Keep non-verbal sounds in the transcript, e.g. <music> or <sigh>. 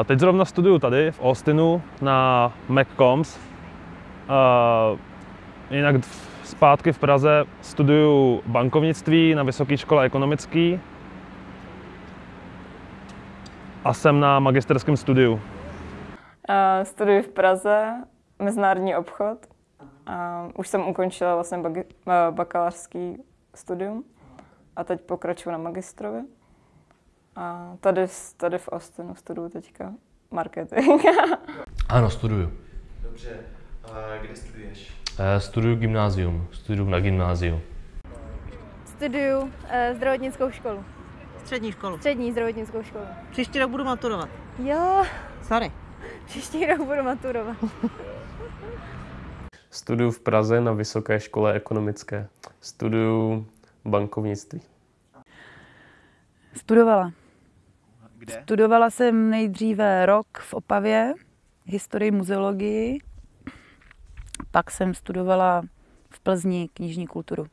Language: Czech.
A teď zrovna studuju tady v Austinu na McCombs. Uh, jinak zpátky v Praze studuju bankovnictví na Vysoké škole ekonomické a jsem na magisterském studiu. A studuji v Praze mezinárodní obchod. A už jsem ukončila vlastně bakalářský studium a teď pokračuju na magistrovi. A tady, tady v Austinu studuju teďka marketing. <laughs> Ano, studuju. Dobře, a kde studuješ? Eh, Studuju gymnázium, studuju na gymnáziu. Studuju uh, zdravotnickou školu. Střední školu. Střední zdravotnickou školu. Příští rok budu maturovat. Jo, Sorry. příští rok budu maturovat. <laughs> Studuju v Praze na Vysoké škole ekonomické. Studuju bankovnictví. Studovala. Kde? Studovala jsem nejdříve rok v Opavě, historii muzeologii, pak jsem studovala v Plzni knižní kulturu.